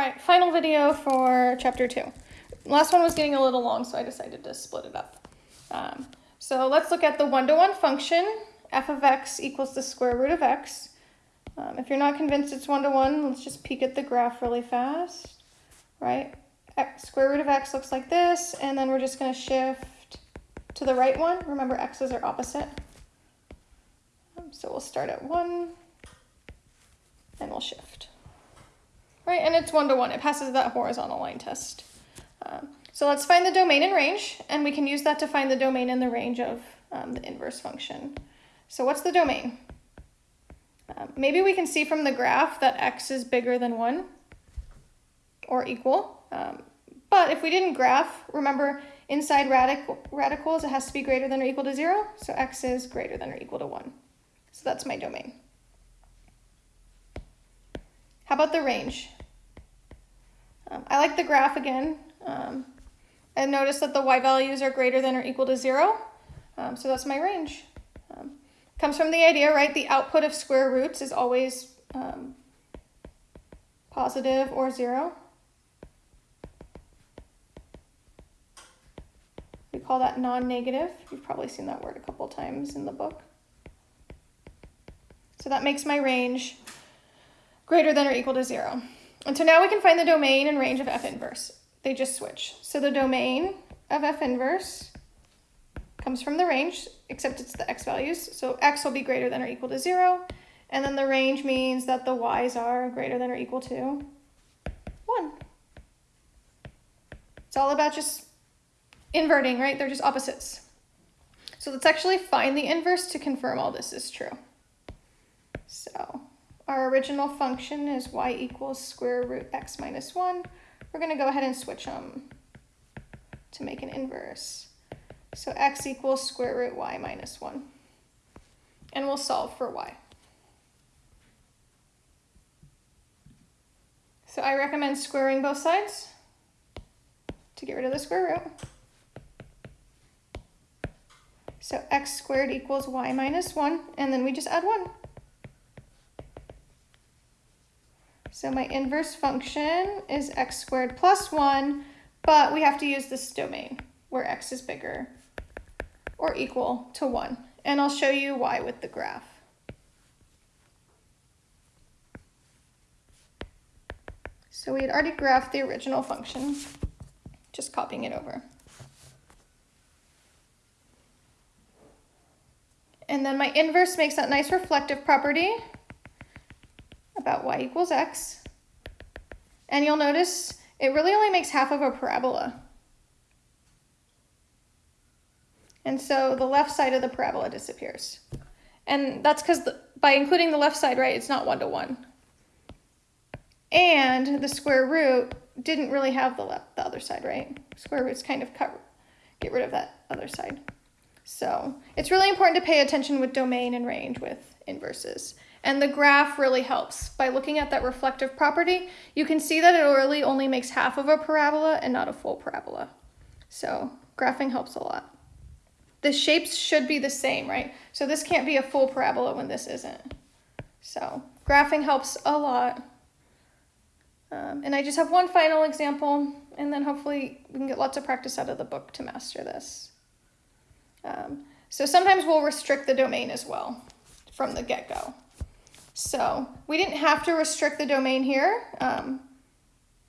right, final video for chapter two. Last one was getting a little long, so I decided to split it up. Um, so let's look at the one-to-one function. f of x equals the square root of x. Um, if you're not convinced it's one-to-one, let's just peek at the graph really fast, right? X, square root of x looks like this, and then we're just going to shift to the right one. Remember, x's are opposite. Um, so we'll start at 1, and we'll shift. Right, and it's one-to-one. It passes that horizontal line test. Um, so let's find the domain and range, and we can use that to find the domain and the range of um, the inverse function. So what's the domain? Um, maybe we can see from the graph that x is bigger than 1 or equal. Um, but if we didn't graph, remember inside radical, radicals, it has to be greater than or equal to 0. So x is greater than or equal to 1. So that's my domain. How about the range? Um, I like the graph again. Um, and notice that the y values are greater than or equal to 0. Um, so that's my range. Um, comes from the idea, right? The output of square roots is always um, positive or 0. We call that non-negative. You've probably seen that word a couple times in the book. So that makes my range greater than or equal to 0. And so now we can find the domain and range of f inverse. They just switch. So the domain of f inverse comes from the range, except it's the x values. So x will be greater than or equal to 0. And then the range means that the y's are greater than or equal to 1. It's all about just inverting, right? They're just opposites. So let's actually find the inverse to confirm all this is true. So our original function is y equals square root x minus 1. We're going to go ahead and switch them to make an inverse. So x equals square root y minus 1. And we'll solve for y. So I recommend squaring both sides to get rid of the square root. So x squared equals y minus 1, and then we just add 1. So my inverse function is x squared plus 1, but we have to use this domain where x is bigger or equal to 1. And I'll show you why with the graph. So we had already graphed the original function, just copying it over. And then my inverse makes that nice reflective property about y equals x. And you'll notice it really only makes half of a parabola. And so the left side of the parabola disappears. And that's because by including the left side, right, it's not one-to-one. -one. And the square root didn't really have the, left, the other side, right? Square roots kind of cut, get rid of that other side. So it's really important to pay attention with domain and range with inverses. And the graph really helps. By looking at that reflective property, you can see that it really only makes half of a parabola and not a full parabola. So graphing helps a lot. The shapes should be the same, right? So this can't be a full parabola when this isn't. So graphing helps a lot. Um, and I just have one final example, and then hopefully we can get lots of practice out of the book to master this. Um, so sometimes we'll restrict the domain as well from the get-go. So we didn't have to restrict the domain here, um,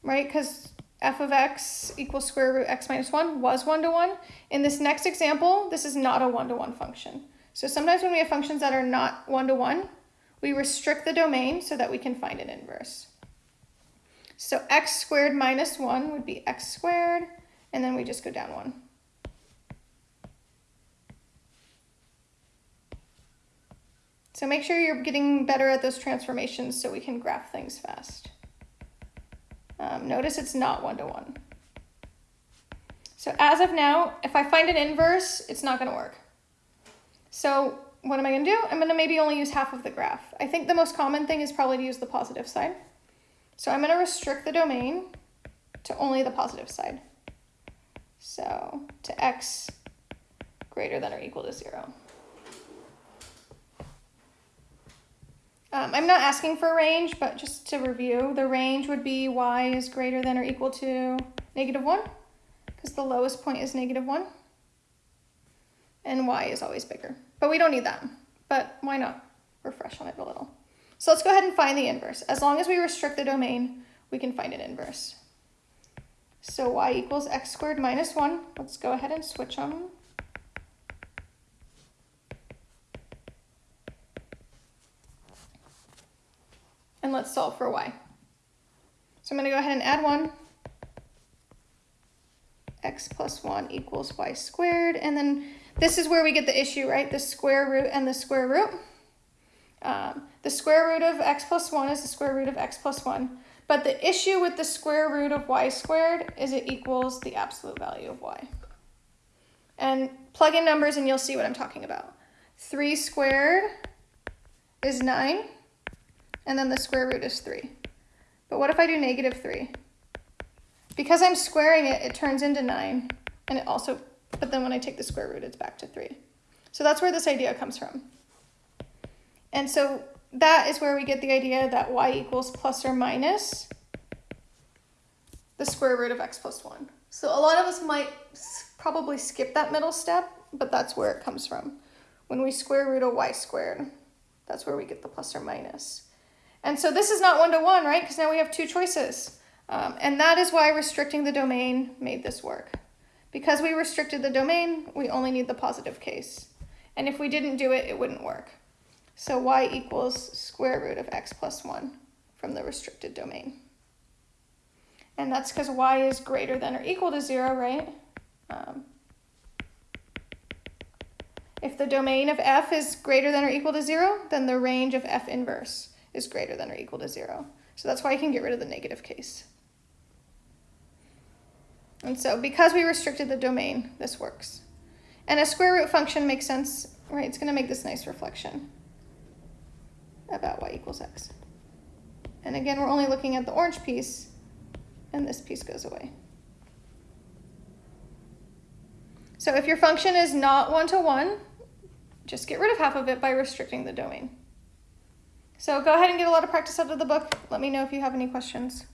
right? Because f of x equals square root x minus 1 was one-to-one. In this next example, this is not a one-to-one function. So sometimes when we have functions that are not one-to-one, -one, we restrict the domain so that we can find an inverse. So x squared minus 1 would be x squared, and then we just go down 1. So make sure you're getting better at those transformations so we can graph things fast. Um, notice it's not one-to-one. -one. So as of now, if I find an inverse, it's not gonna work. So what am I gonna do? I'm gonna maybe only use half of the graph. I think the most common thing is probably to use the positive side. So I'm gonna restrict the domain to only the positive side. So to x greater than or equal to zero. Um, I'm not asking for a range, but just to review, the range would be y is greater than or equal to negative 1, because the lowest point is negative 1, and y is always bigger. But we don't need that, but why not refresh on it a little? So let's go ahead and find the inverse. As long as we restrict the domain, we can find an inverse. So y equals x squared minus 1. Let's go ahead and switch them. And let's solve for y. So I'm going to go ahead and add 1. x plus 1 equals y squared. And then this is where we get the issue, right? The square root and the square root. Um, the square root of x plus 1 is the square root of x plus 1. But the issue with the square root of y squared is it equals the absolute value of y. And plug in numbers and you'll see what I'm talking about. 3 squared is 9 and then the square root is 3. But what if I do negative 3? Because I'm squaring it, it turns into 9, and it also, but then when I take the square root, it's back to 3. So that's where this idea comes from. And so that is where we get the idea that y equals plus or minus the square root of x plus 1. So a lot of us might probably skip that middle step, but that's where it comes from. When we square root a y squared, that's where we get the plus or minus. And so this is not one-to-one, -one, right? Because now we have two choices. Um, and that is why restricting the domain made this work. Because we restricted the domain, we only need the positive case. And if we didn't do it, it wouldn't work. So y equals square root of x plus 1 from the restricted domain. And that's because y is greater than or equal to 0, right? Um, if the domain of f is greater than or equal to 0, then the range of f inverse is greater than or equal to zero. So that's why I can get rid of the negative case. And so because we restricted the domain, this works. And a square root function makes sense, right? It's gonna make this nice reflection about y equals x. And again, we're only looking at the orange piece, and this piece goes away. So if your function is not one-to-one, -one, just get rid of half of it by restricting the domain. So go ahead and get a lot of practice out of the book. Let me know if you have any questions.